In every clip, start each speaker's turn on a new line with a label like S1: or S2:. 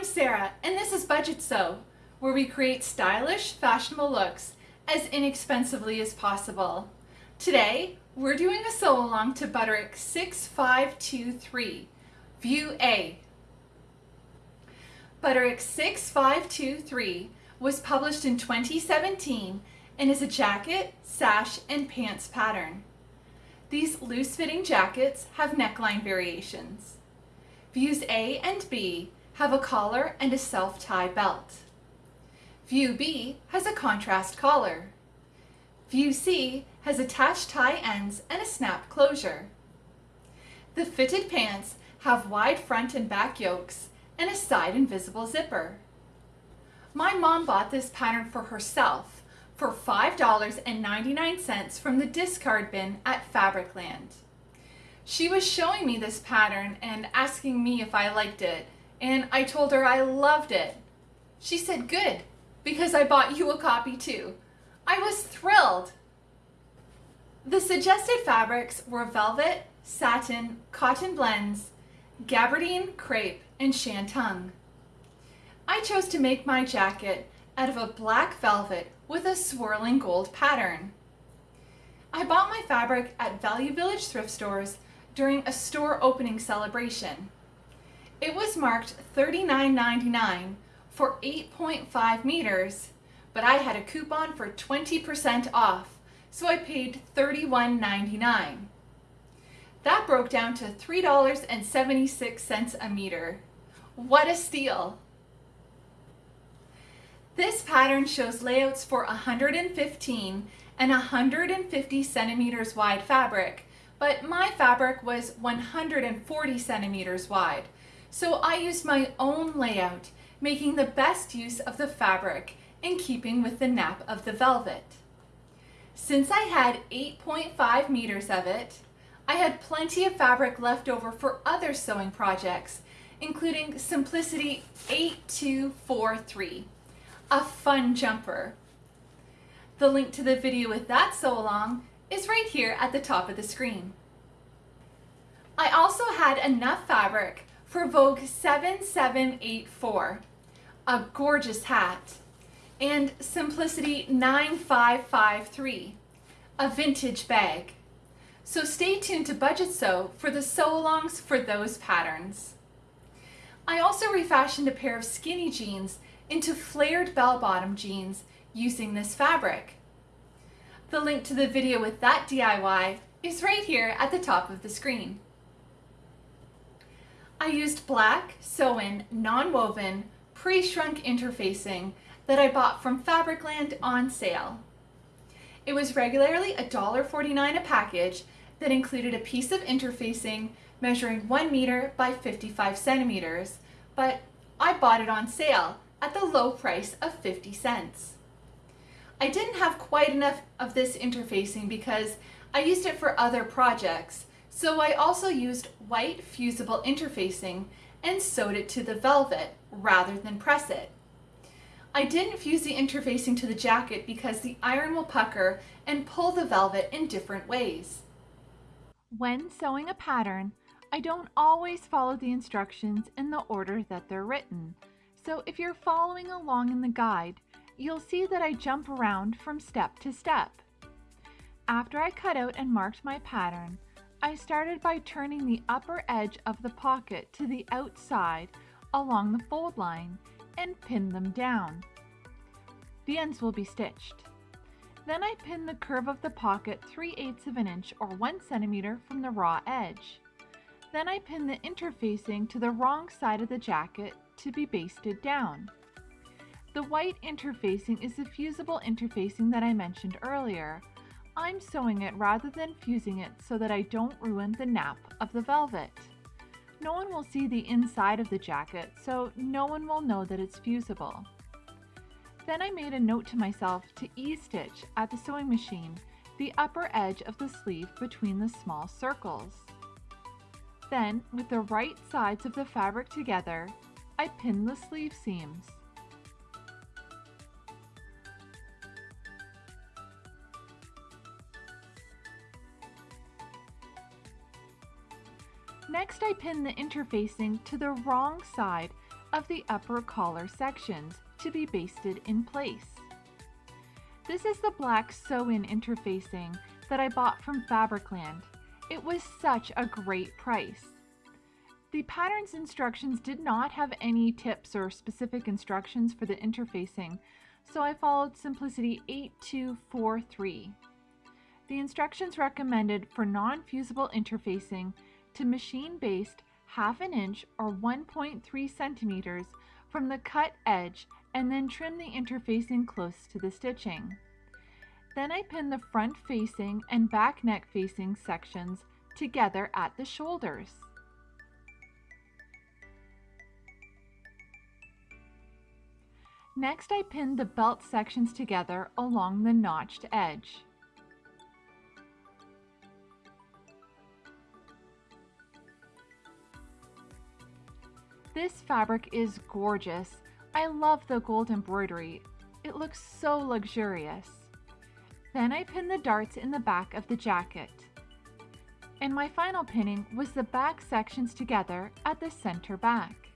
S1: I'm Sarah, and this is Budget Sew, where we create stylish, fashionable looks as inexpensively as possible. Today, we're doing a sew along to Butterick 6523, View A. Butterick 6523 was published in 2017 and is a jacket, sash, and pants pattern. These loose-fitting jackets have neckline variations. Views A and B have a collar and a self-tie belt. View B has a contrast collar. View C has attached tie ends and a snap closure. The fitted pants have wide front and back yokes and a side invisible zipper. My mom bought this pattern for herself for $5.99 from the discard bin at Fabricland. She was showing me this pattern and asking me if I liked it, and I told her I loved it. She said, good, because I bought you a copy too. I was thrilled. The suggested fabrics were velvet, satin, cotton blends, gabardine, crepe, and shantung. I chose to make my jacket out of a black velvet with a swirling gold pattern. I bought my fabric at Value Village thrift stores during a store opening celebration. It was marked $39.99 for 8.5 meters, but I had a coupon for 20% off, so I paid $31.99. That broke down to $3.76 a meter. What a steal! This pattern shows layouts for 115 and 150 centimeters wide fabric, but my fabric was 140 centimeters wide. So I used my own layout, making the best use of the fabric in keeping with the nap of the velvet. Since I had 8.5 meters of it, I had plenty of fabric left over for other sewing projects, including Simplicity 8243 a fun jumper. The link to the video with that sew along is right here at the top of the screen. I also had enough fabric for Vogue 7784, a gorgeous hat, and Simplicity 9553, a vintage bag. So stay tuned to Budget Sew for the sew-alongs for those patterns. I also refashioned a pair of skinny jeans into flared bell-bottom jeans using this fabric. The link to the video with that DIY is right here at the top of the screen. I used black, sew-in, non-woven, pre-shrunk interfacing that I bought from Fabricland on sale. It was regularly $1.49 a package that included a piece of interfacing measuring 1 meter by 55 centimeters, but I bought it on sale at the low price of 50 cents. I didn't have quite enough of this interfacing because I used it for other projects, so I also used white fusible interfacing and sewed it to the velvet rather than press it. I didn't fuse the interfacing to the jacket because the iron will pucker and pull the velvet in different ways. When sewing a pattern, I don't always follow the instructions in the order that they're written. So if you're following along in the guide, you'll see that I jump around from step to step. After I cut out and marked my pattern, I started by turning the upper edge of the pocket to the outside along the fold line and pin them down. The ends will be stitched. Then I pin the curve of the pocket 3 eighths of an inch or 1 centimeter from the raw edge. Then I pin the interfacing to the wrong side of the jacket to be basted down. The white interfacing is the fusible interfacing that I mentioned earlier. I'm sewing it rather than fusing it so that I don't ruin the nap of the velvet. No one will see the inside of the jacket, so no one will know that it's fusible. Then I made a note to myself to ease-stitch at the sewing machine the upper edge of the sleeve between the small circles. Then, with the right sides of the fabric together, I pin the sleeve seams. Next I pin the interfacing to the wrong side of the upper collar sections to be basted in place. This is the black sew-in interfacing that I bought from Fabricland. It was such a great price. The pattern's instructions did not have any tips or specific instructions for the interfacing, so I followed Simplicity 8243. The instructions recommended for non-fusible interfacing to machine-baste half an inch or 1.3 centimeters from the cut edge and then trim the interfacing close to the stitching. Then I pin the front facing and back neck facing sections together at the shoulders. Next I pinned the belt sections together along the notched edge. This fabric is gorgeous. I love the gold embroidery. It looks so luxurious. Then I pinned the darts in the back of the jacket. And my final pinning was the back sections together at the center back.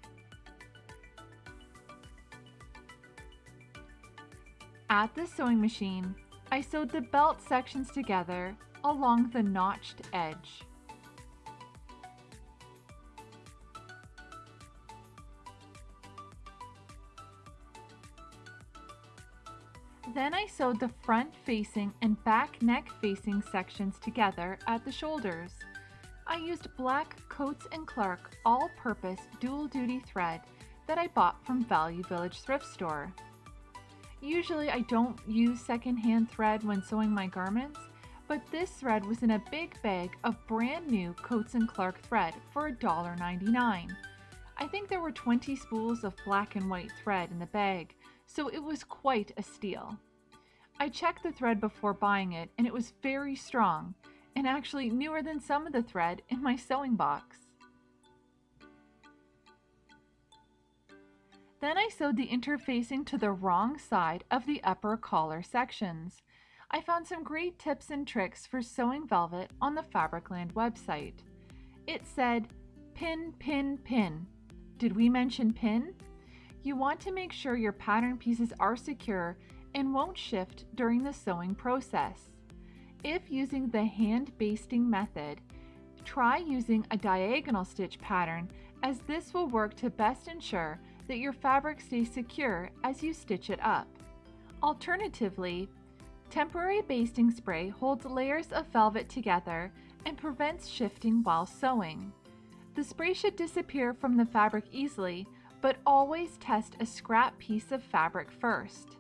S1: At the sewing machine, I sewed the belt sections together along the notched edge. Then I sewed the front facing and back neck facing sections together at the shoulders. I used black Coats & Clark all-purpose dual duty thread that I bought from Value Village thrift store. Usually I don't use secondhand thread when sewing my garments, but this thread was in a big bag of brand new Coats & Clark thread for $1.99. I think there were 20 spools of black and white thread in the bag, so it was quite a steal. I checked the thread before buying it and it was very strong, and actually newer than some of the thread in my sewing box. Then I sewed the interfacing to the wrong side of the upper collar sections. I found some great tips and tricks for sewing velvet on the Fabricland website. It said, pin, pin, pin. Did we mention pin? You want to make sure your pattern pieces are secure and won't shift during the sewing process. If using the hand basting method, try using a diagonal stitch pattern as this will work to best ensure that your fabric stays secure as you stitch it up. Alternatively, temporary basting spray holds layers of velvet together and prevents shifting while sewing. The spray should disappear from the fabric easily, but always test a scrap piece of fabric first.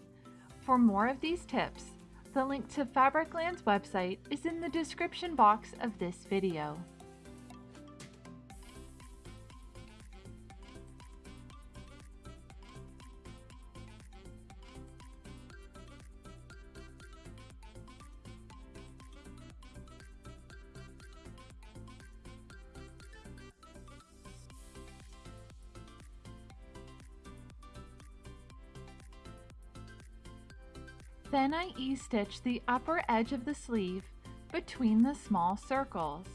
S1: For more of these tips, the link to Fabricland's website is in the description box of this video. Then I ease-stitch the upper edge of the sleeve between the small circles.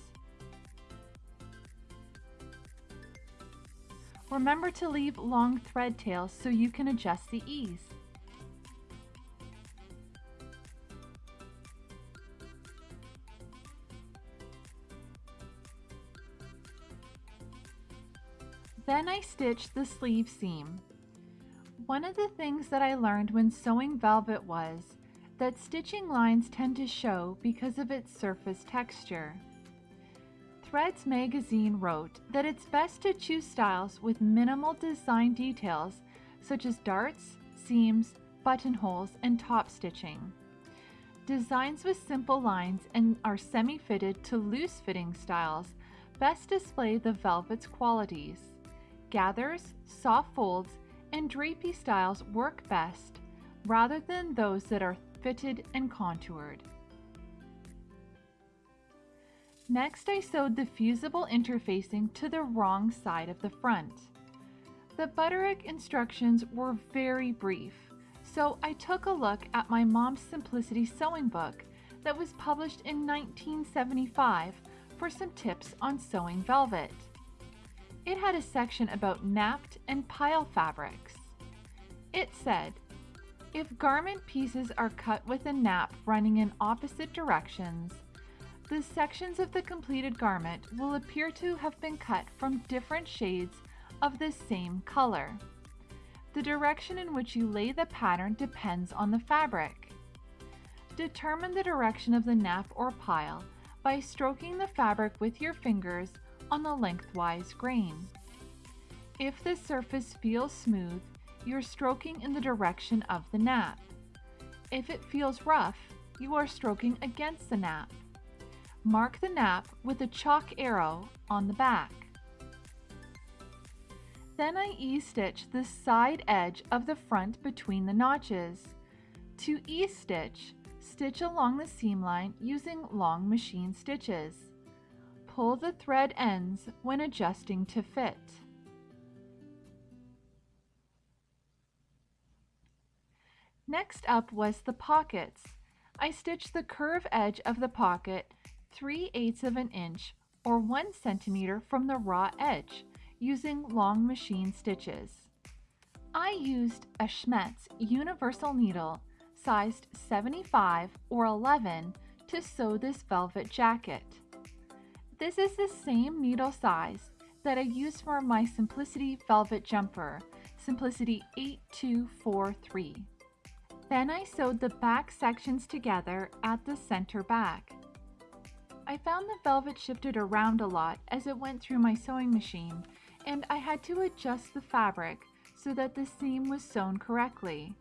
S1: Remember to leave long thread tails so you can adjust the ease. Then I stitch the sleeve seam. One of the things that I learned when sewing velvet was that stitching lines tend to show because of its surface texture. Threads magazine wrote that it's best to choose styles with minimal design details such as darts, seams, buttonholes, and top stitching. Designs with simple lines and are semi-fitted to loose-fitting styles best display the velvet's qualities. Gathers, soft folds, and drapey styles work best rather than those that are fitted and contoured. Next I sewed the fusible interfacing to the wrong side of the front. The Butterick instructions were very brief, so I took a look at my Mom's Simplicity sewing book that was published in 1975 for some tips on sewing velvet. It had a section about napped and pile fabrics. It said, if garment pieces are cut with a nap running in opposite directions, the sections of the completed garment will appear to have been cut from different shades of the same color. The direction in which you lay the pattern depends on the fabric. Determine the direction of the nap or pile by stroking the fabric with your fingers on the lengthwise grain. If the surface feels smooth, you're stroking in the direction of the nap. If it feels rough, you are stroking against the nap. Mark the nap with a chalk arrow on the back. Then I ease-stitch the side edge of the front between the notches. To ease-stitch, stitch along the seam line using long machine stitches. Pull the thread ends when adjusting to fit. Next up was the pockets. I stitched the curve edge of the pocket 3 eighths of an inch or 1 centimeter from the raw edge using long machine stitches. I used a Schmetz universal needle sized 75 or 11 to sew this velvet jacket. This is the same needle size that I used for my Simplicity velvet jumper, Simplicity 8243. Then I sewed the back sections together at the center back. I found the velvet shifted around a lot as it went through my sewing machine and I had to adjust the fabric so that the seam was sewn correctly.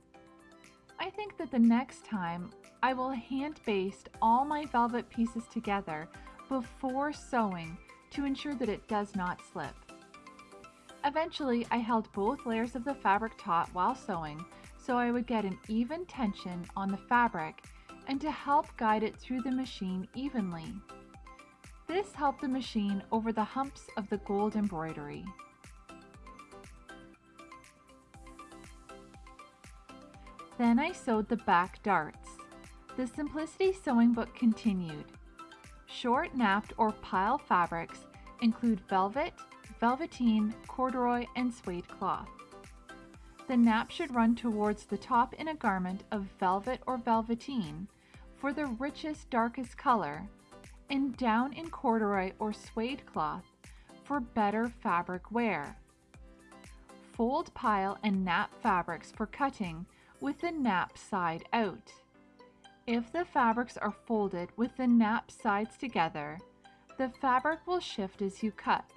S1: I think that the next time I will hand baste all my velvet pieces together before sewing to ensure that it does not slip. Eventually I held both layers of the fabric taut while sewing so I would get an even tension on the fabric and to help guide it through the machine evenly. This helped the machine over the humps of the gold embroidery. Then I sewed the back darts. The Simplicity Sewing Book continued. Short napped or pile fabrics include velvet, velveteen, corduroy, and suede cloth. The nap should run towards the top in a garment of velvet or velveteen for the richest, darkest color, and down in corduroy or suede cloth for better fabric wear. Fold pile and nap fabrics for cutting with the nap side out. If the fabrics are folded with the nap sides together, the fabric will shift as you cut.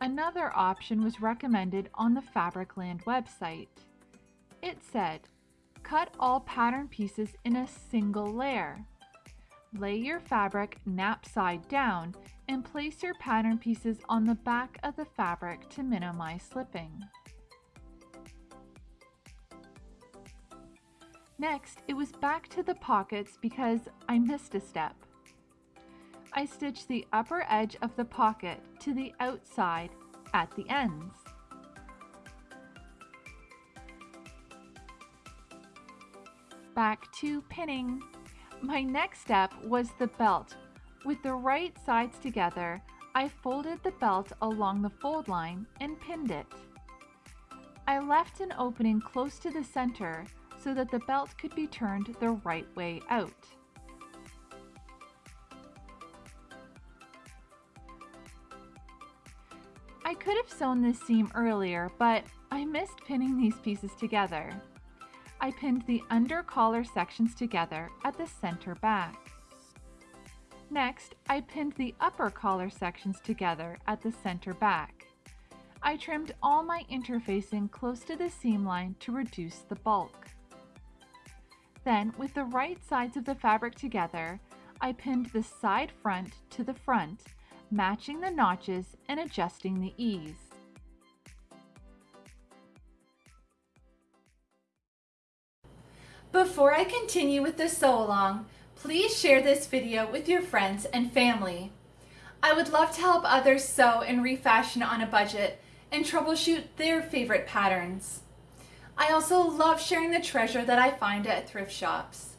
S1: Another option was recommended on the Fabricland website. It said, cut all pattern pieces in a single layer. Lay your fabric nap side down and place your pattern pieces on the back of the fabric to minimize slipping. Next, it was back to the pockets because I missed a step. I stitched the upper edge of the pocket to the outside at the ends. Back to pinning. My next step was the belt. With the right sides together, I folded the belt along the fold line and pinned it. I left an opening close to the center so that the belt could be turned the right way out. I could have sewn this seam earlier, but I missed pinning these pieces together. I pinned the under collar sections together at the center back. Next, I pinned the upper collar sections together at the center back. I trimmed all my interfacing close to the seam line to reduce the bulk. Then, with the right sides of the fabric together, I pinned the side front to the front matching the notches and adjusting the ease. Before I continue with the sew along, please share this video with your friends and family. I would love to help others sew and refashion on a budget and troubleshoot their favorite patterns. I also love sharing the treasure that I find at thrift shops.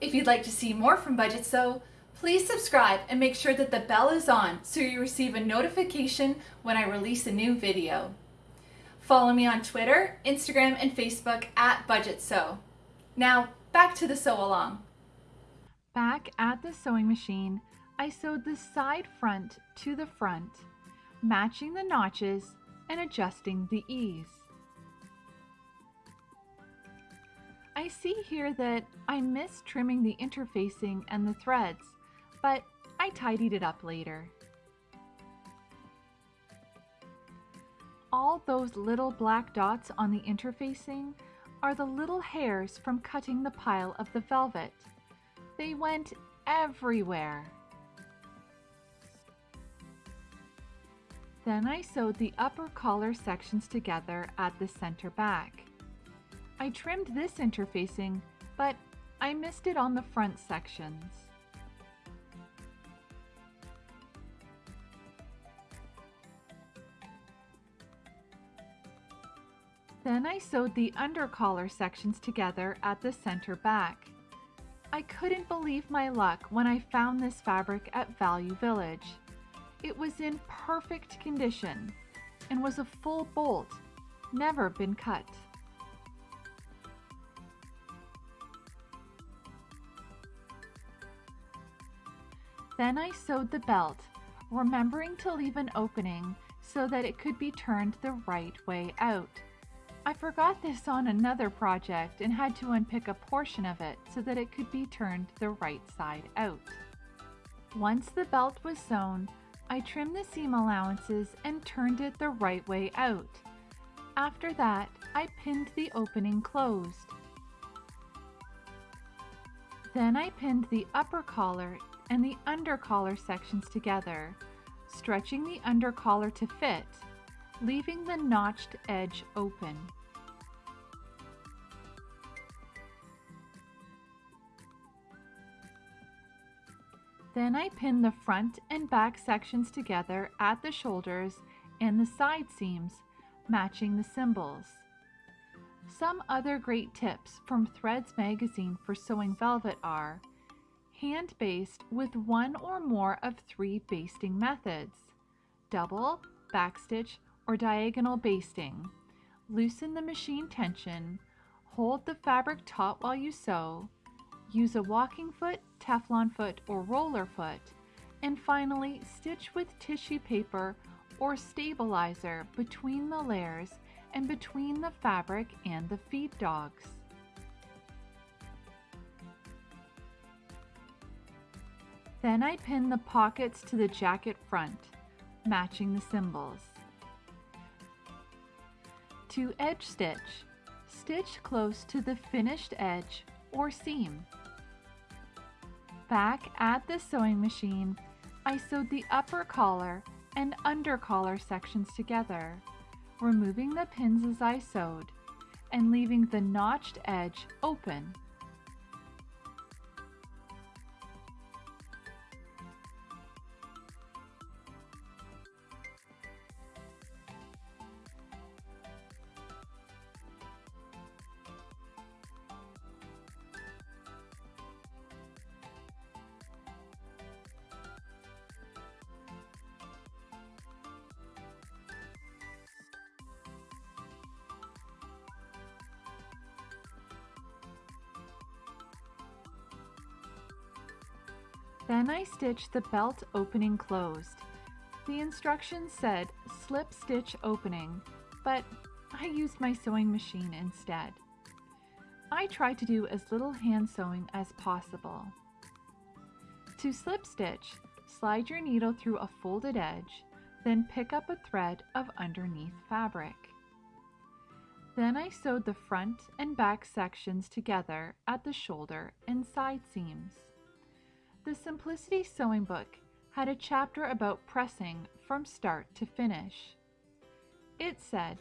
S1: If you'd like to see more from Budget Sew, Please subscribe and make sure that the bell is on so you receive a notification when I release a new video. Follow me on Twitter, Instagram, and Facebook at Budget Sew. Now, back to the sew along. Back at the sewing machine, I sewed the side front to the front, matching the notches and adjusting the ease. I see here that I missed trimming the interfacing and the threads, but I tidied it up later. All those little black dots on the interfacing are the little hairs from cutting the pile of the velvet. They went everywhere. Then I sewed the upper collar sections together at the center back. I trimmed this interfacing, but I missed it on the front sections. Then I sewed the undercollar sections together at the center back. I couldn't believe my luck when I found this fabric at Value Village. It was in perfect condition and was a full bolt, never been cut. Then I sewed the belt, remembering to leave an opening so that it could be turned the right way out. I forgot this on another project and had to unpick a portion of it so that it could be turned the right side out. Once the belt was sewn, I trimmed the seam allowances and turned it the right way out. After that, I pinned the opening closed. Then I pinned the upper collar and the under collar sections together, stretching the under collar to fit leaving the notched edge open. Then I pin the front and back sections together at the shoulders and the side seams, matching the symbols. Some other great tips from Threads magazine for sewing velvet are hand baste with one or more of three basting methods, double, backstitch, or diagonal basting. Loosen the machine tension, hold the fabric taut while you sew, use a walking foot, Teflon foot, or roller foot, and finally stitch with tissue paper or stabilizer between the layers and between the fabric and the feed dogs. Then I pin the pockets to the jacket front, matching the symbols. To edge stitch, stitch close to the finished edge or seam. Back at the sewing machine, I sewed the upper collar and under collar sections together, removing the pins as I sewed and leaving the notched edge open Then I stitched the belt opening closed. The instructions said slip stitch opening, but I used my sewing machine instead. I tried to do as little hand sewing as possible. To slip stitch, slide your needle through a folded edge, then pick up a thread of underneath fabric. Then I sewed the front and back sections together at the shoulder and side seams. The Simplicity Sewing Book had a chapter about pressing from start to finish. It said,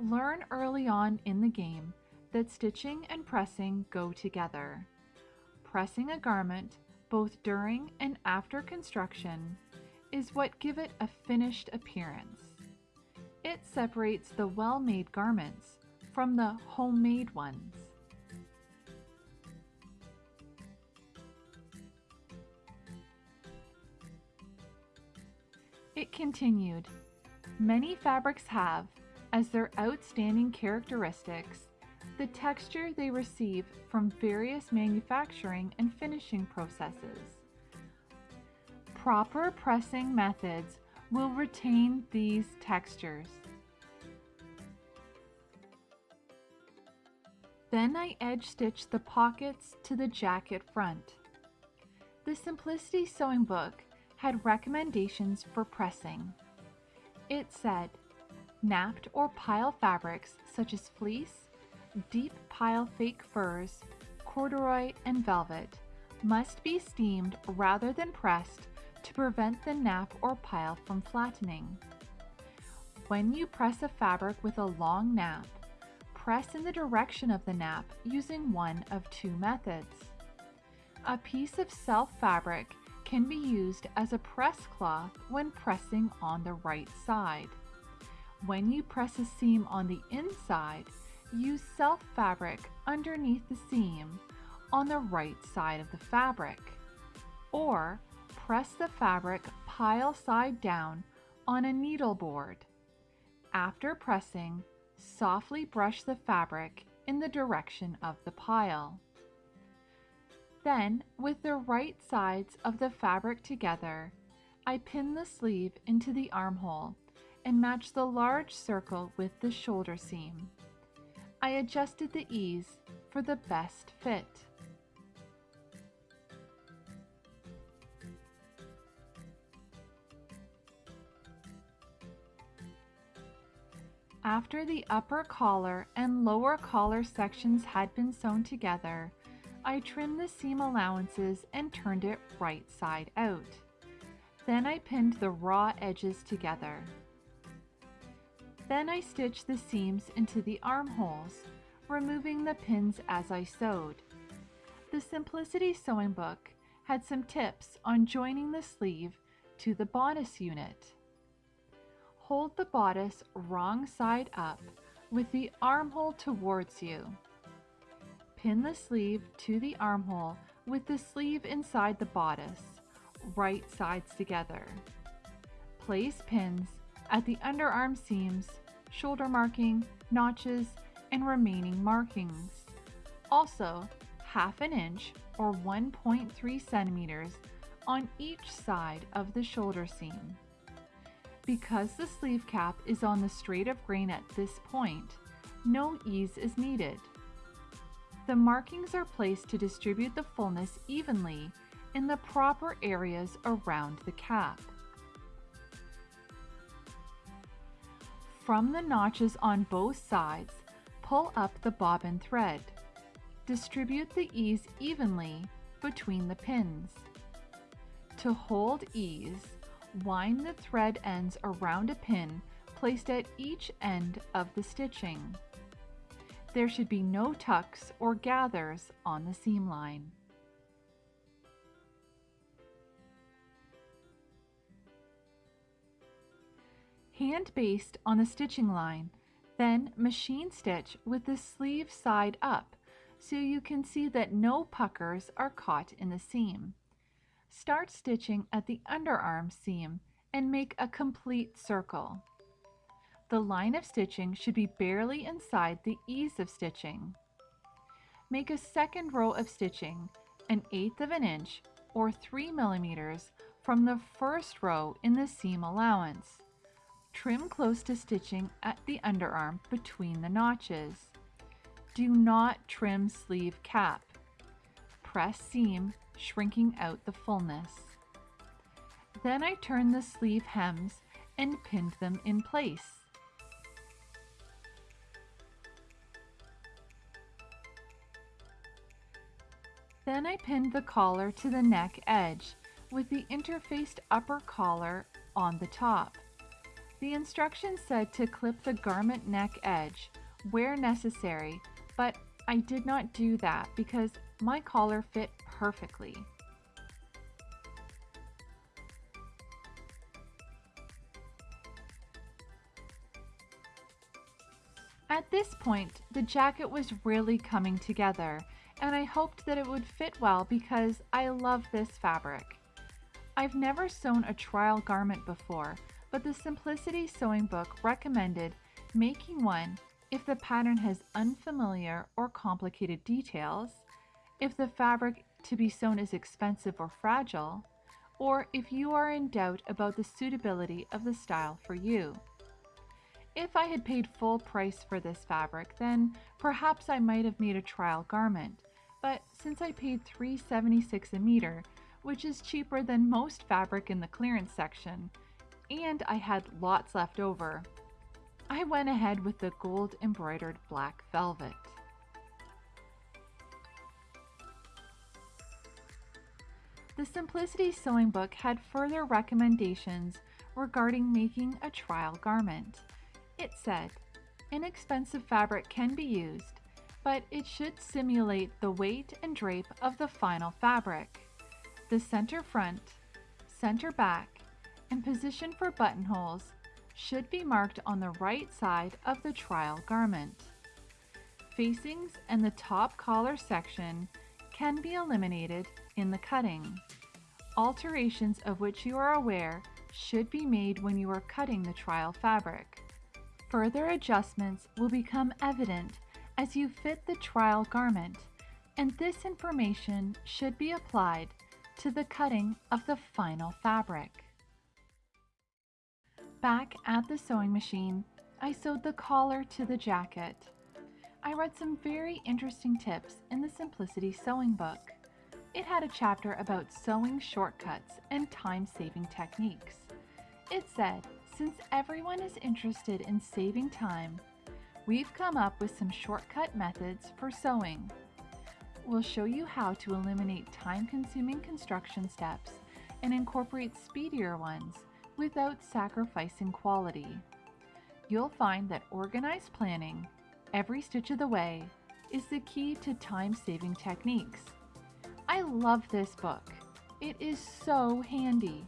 S1: learn early on in the game that stitching and pressing go together. Pressing a garment, both during and after construction, is what give it a finished appearance. It separates the well-made garments from the homemade ones. It continued, Many fabrics have, as their outstanding characteristics, the texture they receive from various manufacturing and finishing processes. Proper pressing methods will retain these textures. Then I edge stitched the pockets to the jacket front. The Simplicity Sewing Book had recommendations for pressing. It said, napped or pile fabrics such as fleece, deep pile fake furs, corduroy, and velvet must be steamed rather than pressed to prevent the nap or pile from flattening. When you press a fabric with a long nap, press in the direction of the nap using one of two methods. A piece of self fabric can be used as a press cloth when pressing on the right side. When you press a seam on the inside, use self fabric underneath the seam on the right side of the fabric. Or press the fabric pile side down on a needle board. After pressing, softly brush the fabric in the direction of the pile. Then, with the right sides of the fabric together, I pin the sleeve into the armhole and match the large circle with the shoulder seam. I adjusted the ease for the best fit. After the upper collar and lower collar sections had been sewn together, I trimmed the seam allowances and turned it right side out. Then I pinned the raw edges together. Then I stitched the seams into the armholes, removing the pins as I sewed. The Simplicity Sewing Book had some tips on joining the sleeve to the bodice unit. Hold the bodice wrong side up with the armhole towards you. Pin the sleeve to the armhole with the sleeve inside the bodice, right sides together. Place pins at the underarm seams, shoulder marking, notches, and remaining markings. Also, half an inch or 1.3 centimeters on each side of the shoulder seam. Because the sleeve cap is on the straight of grain at this point, no ease is needed. The markings are placed to distribute the fullness evenly in the proper areas around the cap. From the notches on both sides, pull up the bobbin thread. Distribute the ease evenly between the pins. To hold ease, Wind the thread ends around a pin placed at each end of the stitching. There should be no tucks or gathers on the seam line. Hand baste on the stitching line, then machine stitch with the sleeve side up so you can see that no puckers are caught in the seam. Start stitching at the underarm seam and make a complete circle. The line of stitching should be barely inside the ease of stitching. Make a second row of stitching an eighth of an inch or 3 millimeters from the first row in the seam allowance. Trim close to stitching at the underarm between the notches. Do not trim sleeve cap. Press seam shrinking out the fullness. Then I turned the sleeve hems and pinned them in place. Then I pinned the collar to the neck edge with the interfaced upper collar on the top. The instructions said to clip the garment neck edge where necessary, but I did not do that because my collar fit perfectly. At this point, the jacket was really coming together, and I hoped that it would fit well because I love this fabric. I've never sewn a trial garment before,
S2: but the Simplicity Sewing Book recommended making one if the pattern has unfamiliar or complicated details, if the fabric to be sewn is expensive or fragile, or if you are in doubt about the suitability of the style for you. If I had paid full price for this fabric, then perhaps I might have made a trial garment, but since I paid $3.76 a meter, which is cheaper than most fabric in the clearance section, and I had lots left over, I went ahead with the gold embroidered black velvet. The Simplicity Sewing Book had further recommendations regarding making a trial garment. It said, inexpensive fabric can be used, but it should simulate the weight and drape of the final fabric. The center front, center back, and position for buttonholes should be marked on the right side of the trial garment. Facings and the top collar section can be eliminated in the cutting. Alterations of which you are aware should be made when you are cutting the trial fabric. Further adjustments will become evident as you fit the trial garment, and this information should be applied to the cutting of the final fabric. Back at the sewing machine, I sewed the collar to the jacket. I read some very interesting tips in the Simplicity Sewing book. It had a chapter about sewing shortcuts and time-saving techniques. It said, since everyone is interested in saving time, we've come up with some shortcut methods for sewing. We'll show you how to eliminate time-consuming construction steps and incorporate speedier ones without sacrificing quality. You'll find that organized planning, every stitch of the way, is the key to time-saving techniques. I love this book. It is so handy.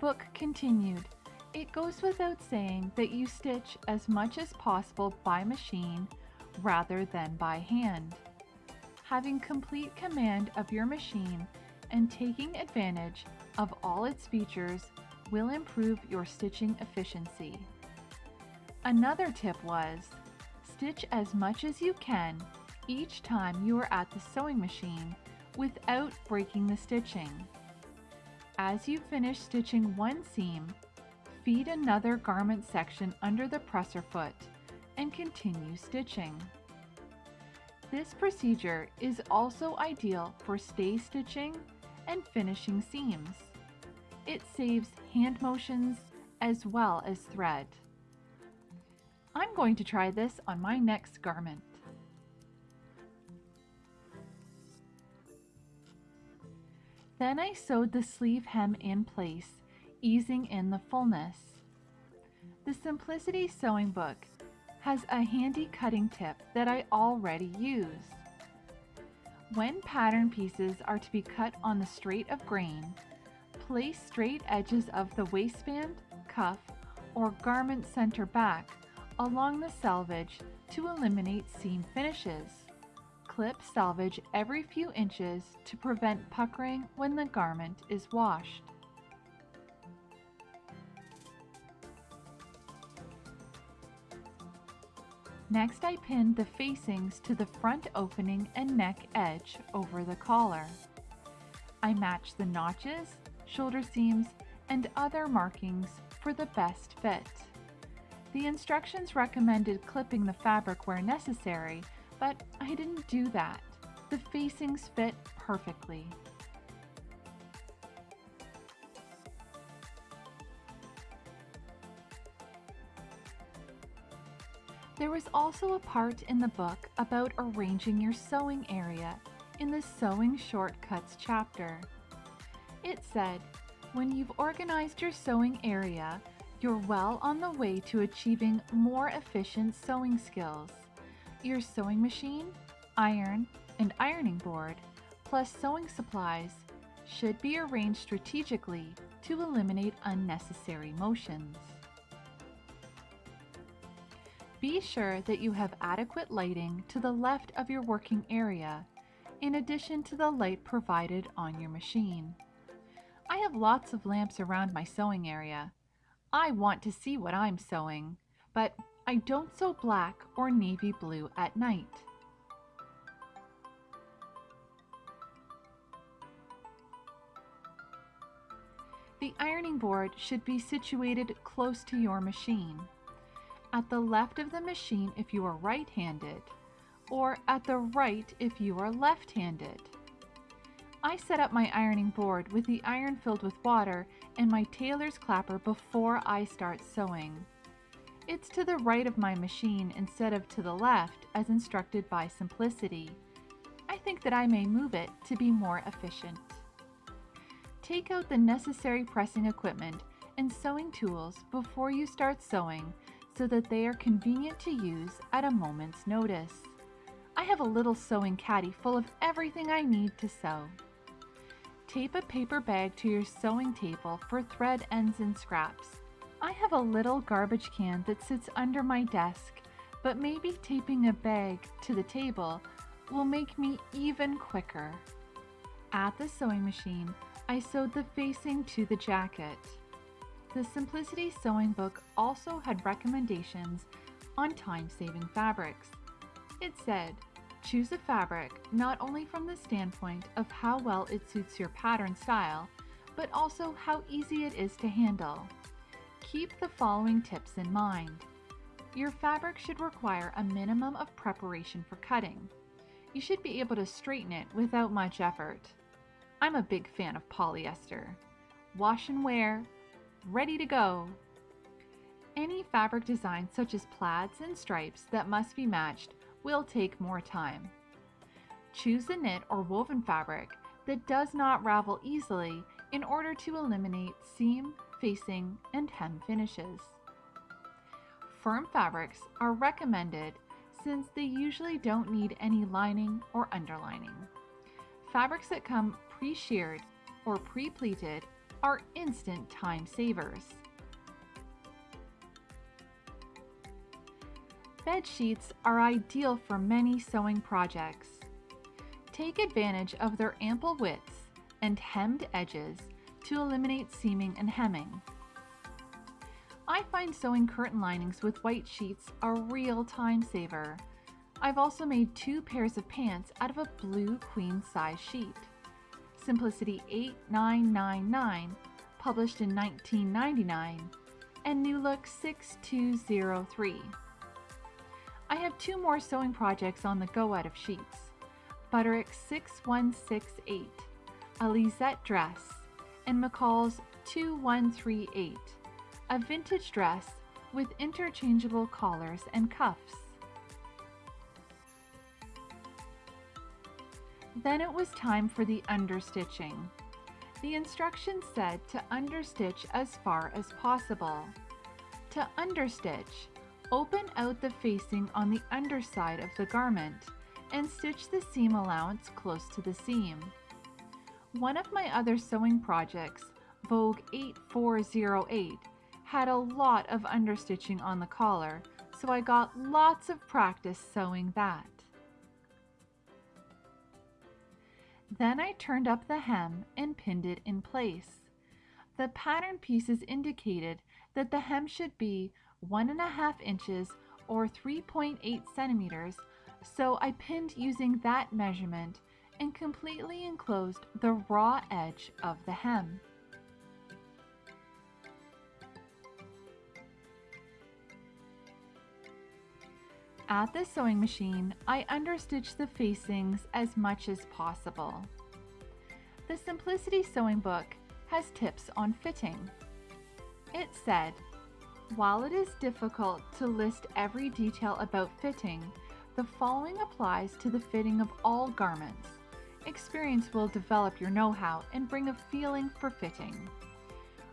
S2: Book continued it goes without saying that you stitch as much as possible by machine rather than by hand. Having complete command of your machine and taking advantage of all its features will improve your stitching efficiency. Another tip was, stitch as much as you can each time you are at the sewing machine without breaking the stitching. As you finish stitching one seam, feed another garment section under the presser foot and continue stitching. This procedure is also ideal for stay stitching and finishing seams. It saves hand motions as well as thread. I'm going to try this on my next garment. Then I sewed the sleeve hem in place easing in the fullness. The Simplicity Sewing Book has a handy cutting tip that I already use. When pattern pieces are to be cut on the straight of grain, place straight edges of the waistband, cuff, or garment center back along the selvage to eliminate seam finishes. Clip selvage every few inches to prevent puckering when the garment is washed. Next I pinned the facings to the front opening and neck edge over the collar. I matched the notches, shoulder seams, and other markings for the best fit. The instructions recommended clipping the fabric where necessary, but I didn't do that. The facings fit perfectly. There was also a part in the book about arranging your sewing area in the Sewing Shortcuts chapter. It said, when you've organized your sewing area, you're well on the way to achieving more efficient sewing skills. Your sewing machine, iron, and ironing board, plus sewing supplies, should be arranged strategically to eliminate unnecessary motions. Be sure that you have adequate lighting to the left of your working area, in addition to the light provided on your machine. I have lots of lamps around my sewing area. I want to see what I'm sewing, but I don't sew black or navy blue at night. The ironing board should be situated close to your machine. At the left of the machine if you are right-handed, or at the right if you are left-handed. I set up my ironing board with the iron filled with water and my tailor's clapper before I start sewing. It's to the right of my machine instead of to the left as instructed by Simplicity. I think that I may move it to be more efficient. Take out the necessary pressing equipment and sewing tools before you start sewing so that they are convenient to use at a moment's notice. I have a little sewing caddy full of everything I need to sew. Tape a paper bag to your sewing table for thread ends and scraps. I have a little garbage can that sits under my desk, but maybe taping a bag to the table will make me even quicker. At the sewing machine, I sewed the facing to the jacket. The Simplicity Sewing Book also had recommendations on time-saving fabrics. It said, choose a fabric not only from the standpoint of how well it suits your pattern style, but also how easy it is to handle. Keep the following tips in mind. Your fabric should require a minimum of preparation for cutting. You should be able to straighten it without much effort. I'm a big fan of polyester. Wash and wear, ready to go. Any fabric design such as plaids and stripes that must be matched will take more time. Choose a knit or woven fabric that does not ravel easily in order to eliminate seam, facing, and hem finishes. Firm fabrics are recommended since they usually don't need any lining or underlining. Fabrics that come pre-shirred or pre-pleated are instant time savers. Bed sheets are ideal for many sewing projects. Take advantage of their ample widths and hemmed edges to eliminate seaming and hemming. I find sewing curtain linings with white sheets a real time saver. I've also made two pairs of pants out of a blue queen size sheet. Simplicity 8999, published in 1999, and New Look 6203. I have two more sewing projects on the go out of sheets. Butterick 6168, a Lisette dress, and McCall's 2138, a vintage dress with interchangeable collars and cuffs. Then it was time for the understitching. The instructions said to understitch as far as possible. To understitch, open out the facing on the underside of the garment and stitch the seam allowance close to the seam. One of my other sewing projects, Vogue 8408, had a lot of understitching on the collar, so I got lots of practice sewing that. Then I turned up the hem and pinned it in place. The pattern pieces indicated that the hem should be one and a half inches or 3.8 centimeters, so I pinned using that measurement and completely enclosed the raw edge of the hem. At the sewing machine, I understitch the facings as much as possible. The Simplicity Sewing Book has tips on fitting. It said, while it is difficult to list every detail about fitting, the following applies to the fitting of all garments. Experience will develop your know-how and bring a feeling for fitting.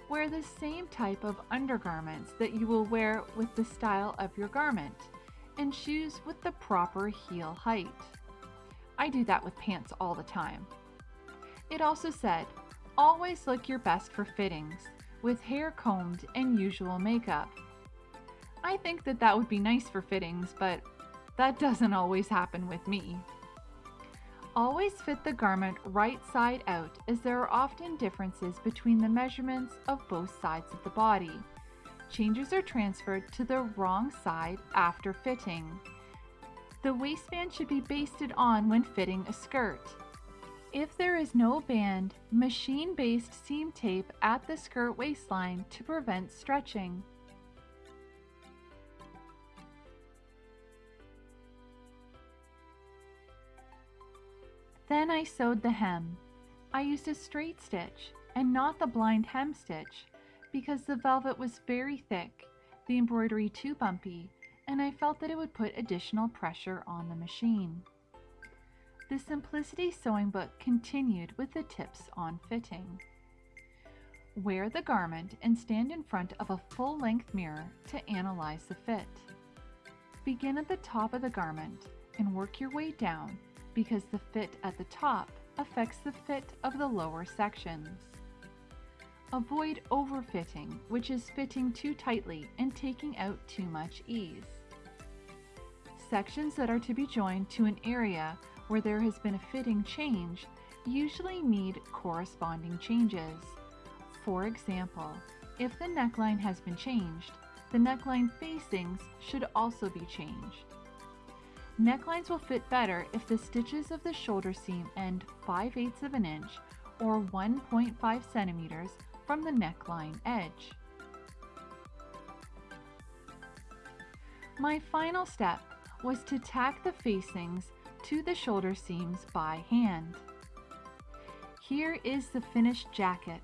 S2: Wear the same type of undergarments that you will wear with the style of your garment and shoes with the proper heel height. I do that with pants all the time. It also said, always look your best for fittings, with hair combed and usual makeup. I think that that would be nice for fittings, but that doesn't always happen with me. Always fit the garment right side out as there are often differences between the measurements of both sides of the body. Changes are transferred to the wrong side after fitting. The waistband should be basted on when fitting a skirt. If there is no band, machine-baste seam tape at the skirt waistline to prevent stretching. Then I sewed the hem. I used a straight stitch and not the blind hem stitch because the velvet was very thick, the embroidery too bumpy, and I felt that it would put additional pressure on the machine. The Simplicity Sewing Book continued with the tips on fitting. Wear the garment and stand in front of a full-length mirror to analyze the fit. Begin at the top of the garment and work your way down because the fit at the top affects the fit of the lower sections. Avoid overfitting, which is fitting too tightly and taking out too much ease. Sections that are to be joined to an area where there has been a fitting change usually need corresponding changes. For example, if the neckline has been changed, the neckline facings should also be changed. Necklines will fit better if the stitches of the shoulder seam end 5 eighths of an inch or 1.5 centimeters from the neckline edge. My final step was to tack the facings to the shoulder seams by hand. Here is the finished jacket.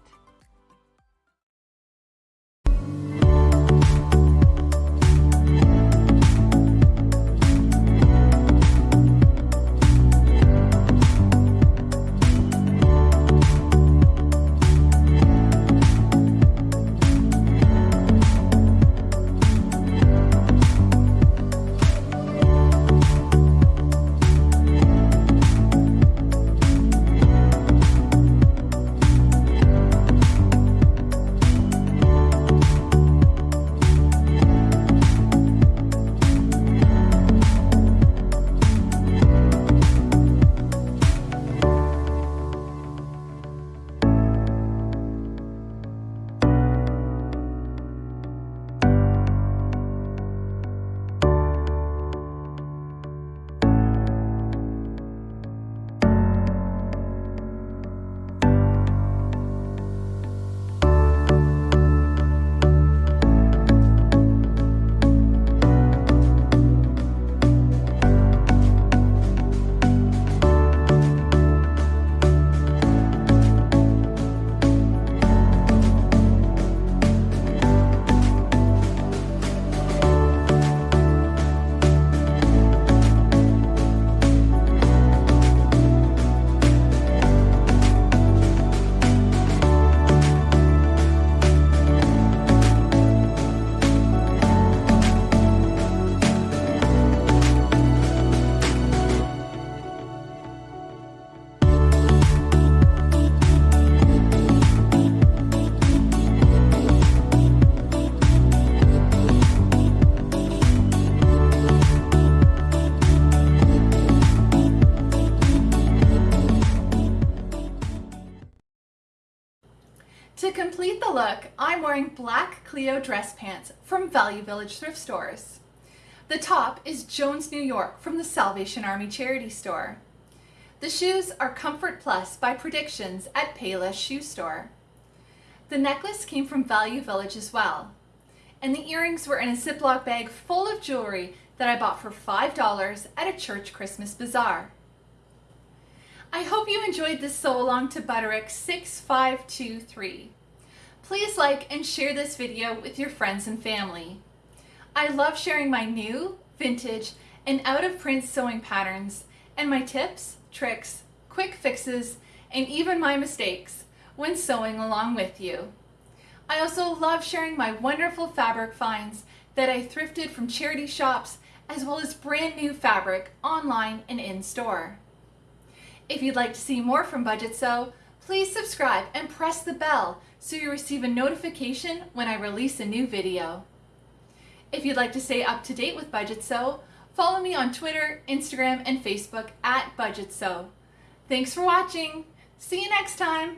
S1: The look, I'm wearing black Clio dress pants from Value Village thrift stores. The top is Jones, New York from the Salvation Army charity store. The shoes are Comfort Plus by Predictions at Payless Shoe Store. The necklace came from Value Village as well. And the earrings were in a Ziploc bag full of jewelry that I bought for $5 at a church Christmas bazaar. I hope you enjoyed this sew along to Butterick 6523. Please like and share this video with your friends and family. I love sharing my new, vintage, and out of print sewing patterns and my tips, tricks, quick fixes, and even my mistakes when sewing along with you. I also love sharing my wonderful fabric finds that I thrifted from charity shops as well as brand new fabric online and in store. If you'd like to see more from Budget Sew, please subscribe and press the bell so you receive a notification when I release a new video. If you'd like to stay up to date with Budget Sew, follow me on Twitter, Instagram, and Facebook at Budget Sew. Thanks for watching. See you next time.